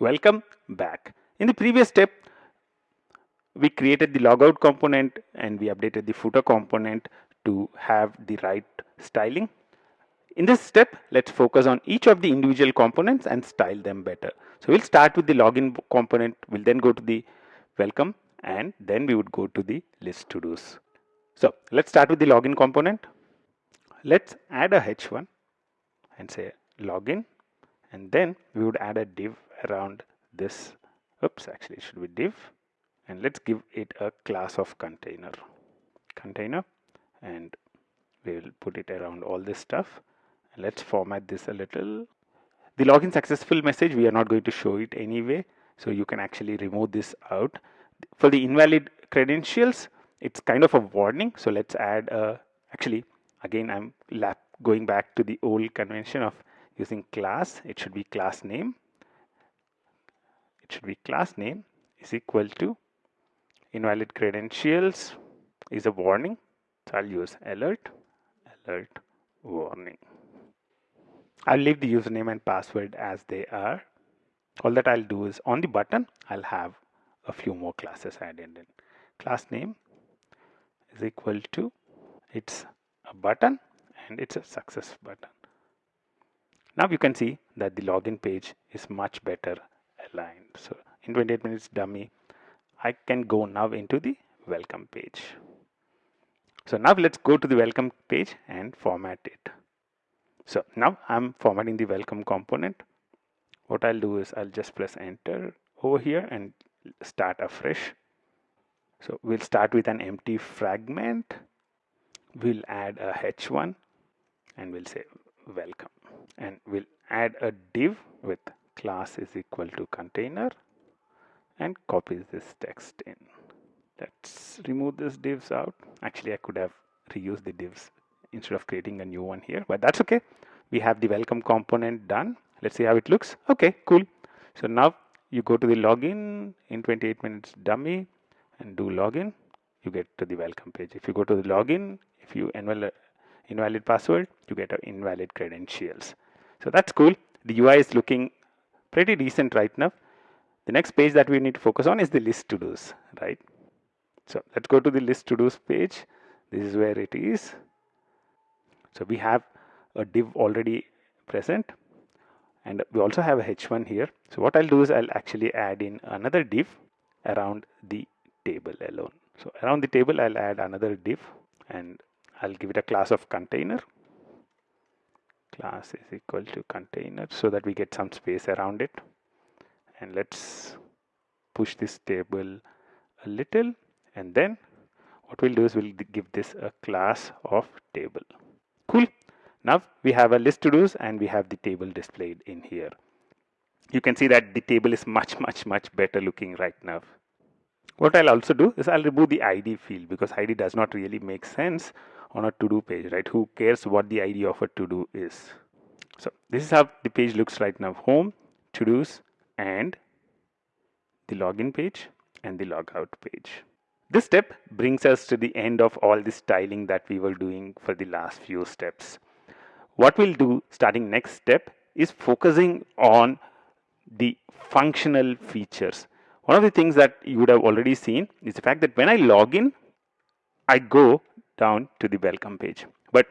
Welcome back. In the previous step, we created the logout component and we updated the footer component to have the right styling. In this step, let's focus on each of the individual components and style them better. So we'll start with the login component, we'll then go to the welcome and then we would go to the list to dos. So let's start with the login component. Let's add a h1 and say login and then we would add a div around this. Oops actually it should be div. And let's give it a class of container. Container. And we will put it around all this stuff. Let's format this a little. The login successful message we are not going to show it anyway. So you can actually remove this out. For the invalid credentials it's kind of a warning. So let's add a actually again i'm going back to the old convention of using class. It should be class name it should be class name is equal to invalid credentials is a warning. So I'll use alert alert warning. I'll leave the username and password as they are. All that I'll do is on the button I'll have a few more classes added in. Class name is equal to it's a button and it's a success button. Now you can see that the login page is much better aligned. So in 28 minutes dummy, I can go now into the welcome page. So now let's go to the welcome page and format it. So now I'm formatting the welcome component. What I'll do is I'll just press enter over here and start afresh. So we'll start with an empty fragment. We'll add a h1 and we'll say welcome and we'll add a div with class is equal to container and copies this text in. Let's remove this divs out. Actually I could have reused the divs instead of creating a new one here but that's okay. We have the welcome component done. Let's see how it looks. Okay cool. So now you go to the login in 28 minutes dummy and do login. You get to the welcome page. If you go to the login if you invalid invalid password you get a invalid credentials. So that's cool. The UI is looking pretty decent right now. The next page that we need to focus on is the list to dos right? So let's go to the list to dos page. This is where it is. So we have a div already present and we also have a h1 here. So what I'll do is I'll actually add in another div around the table alone. So around the table I'll add another div and I'll give it a class of container class is equal to container so that we get some space around it. And let's push this table a little and then what we'll do is we'll give this a class of table. Cool. Now we have a list to dos and we have the table displayed in here. You can see that the table is much much much better looking right now. What I'll also do is I'll remove the ID field because ID does not really make sense on a to-do page, right? Who cares what the ID of a to-do is? So this is how the page looks right now. Home, to-dos, and the login page and the logout page. This step brings us to the end of all the styling that we were doing for the last few steps. What we'll do starting next step is focusing on the functional features. One of the things that you would have already seen is the fact that when I log in, I go down to the welcome page. But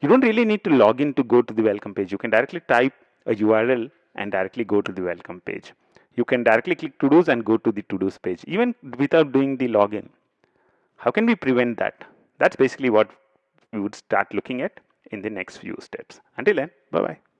you don't really need to log in to go to the welcome page. You can directly type a URL and directly go to the welcome page. You can directly click to dos and go to the to dos page even without doing the login. How can we prevent that? That's basically what we would start looking at in the next few steps. Until then, bye bye.